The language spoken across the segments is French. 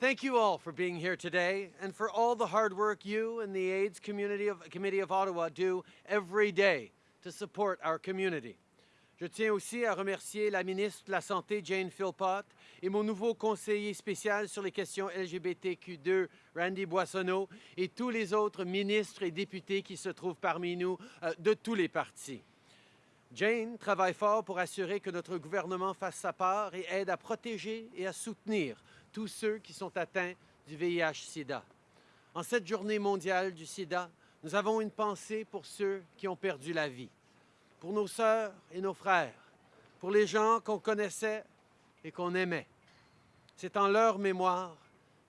Thank you all for being here today and for all the hard work you and the AIDS Committee of Ottawa do every day to support our community. Je tiens aussi à remercier la ministre de la Santé, Jane Philpott, et mon nouveau conseiller spécial sur les questions LGBTQ2, Randy Boissonneau, et tous les autres ministres et députés qui se trouvent parmi nous euh, de tous les partis. Jane travaille fort pour assurer que notre gouvernement fasse sa part et aide à protéger et à soutenir tous ceux qui sont atteints du VIH-Sida. En cette journée mondiale du sida, nous avons une pensée pour ceux qui ont perdu la vie pour nos sœurs et nos frères, pour les gens qu'on connaissait et qu'on aimait. C'est en leur mémoire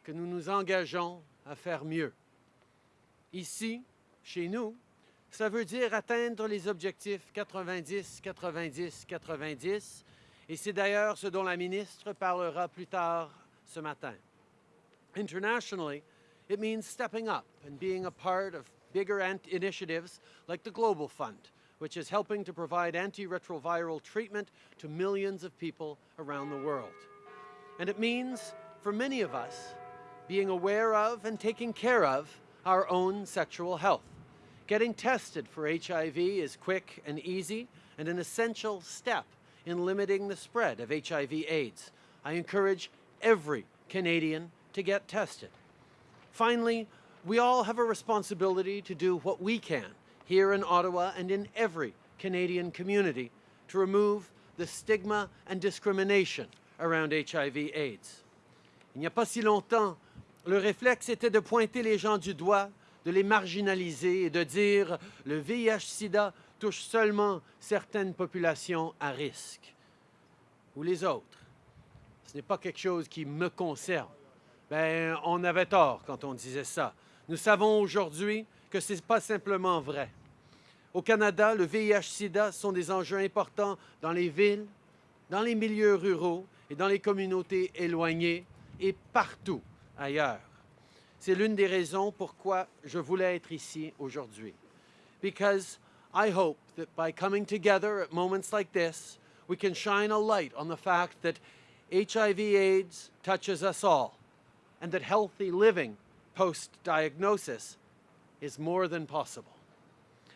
que nous nous engageons à faire mieux. Ici, chez nous, ça veut dire atteindre les objectifs 90, 90, 90, et c'est d'ailleurs ce dont la ministre parlera plus tard ce matin. Internationally, it means stepping up and being a part of bigger initiatives like the Global Fund, which is helping to provide antiretroviral treatment to millions of people around the world. And it means, for many of us, being aware of and taking care of our own sexual health. Getting tested for HIV is quick and easy and an essential step in limiting the spread of HIV AIDS. I encourage every Canadian to get tested. Finally, we all have a responsibility to do what we can here in Ottawa and in every Canadian community to remove the stigma and discrimination around HIV AIDS. Il n'y a pas si longtemps, le réflexe était de pointer les gens du doigt, de les marginaliser et de dire le VIH-Sida touche seulement certaines populations à risque ou les autres. Ce n'est pas quelque chose qui me concerne. Ben, on avait tort quand on disait ça. Nous savons aujourd'hui que ce n'est pas simplement vrai. Au Canada, le VIH-Sida sont des enjeux importants dans les villes, dans les milieux ruraux et dans les communautés éloignées et partout ailleurs. C'est l'une des raisons pourquoi je voulais être ici aujourd'hui. Because I hope that by coming together at moments like this, we can shine a light on the fact that HIV AIDS touches us all and that healthy living post-diagnosis is more than possible.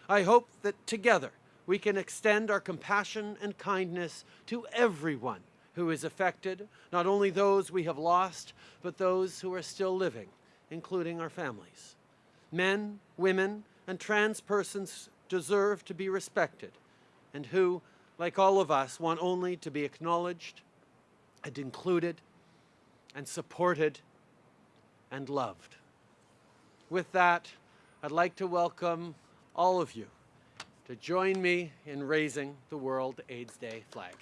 I hope that together we can extend our compassion and kindness to everyone who is affected, not only those we have lost, but those who are still living, including our families. Men, women, and trans persons deserve to be respected, and who, like all of us, want only to be acknowledged and included and supported and loved. With that, I'd like to welcome all of you to join me in raising the World AIDS Day flag.